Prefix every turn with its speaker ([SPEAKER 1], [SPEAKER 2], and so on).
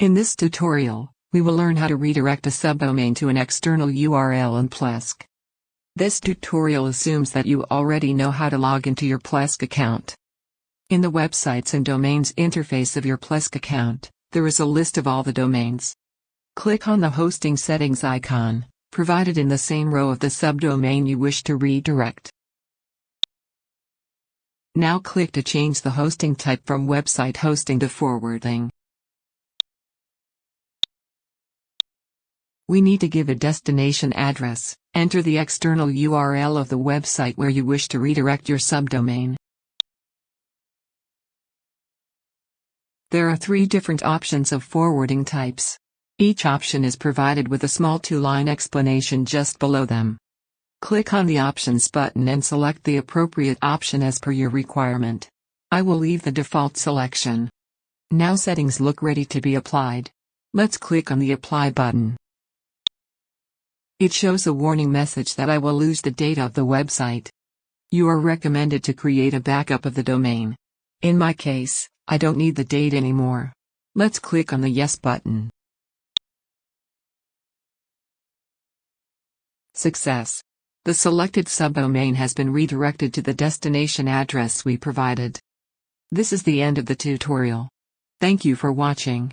[SPEAKER 1] In this tutorial, we will learn how to redirect a subdomain to an external URL in Plesk. This tutorial assumes that you already know how to log into your Plesk account. In the Websites and Domains interface of your Plesk account, there is a list of all the domains. Click on the hosting settings icon, provided in the same row of the subdomain you wish to redirect. Now click to change the hosting type from website hosting to forwarding. We need to give a destination address, enter the external URL of the website where you wish to redirect your subdomain. There are three different options of forwarding types. Each option is provided with a small two-line explanation just below them. Click on the Options button and select the appropriate option as per your requirement. I will leave the default selection. Now settings look ready to be applied. Let's click on the Apply button. It shows a warning message that I will lose the data of the website. You are recommended to create a backup of the domain. In my case, I don't need the data anymore. Let's click on the Yes button. Success. The selected subdomain has been redirected to the destination address we provided. This is the end of the tutorial. Thank you for watching.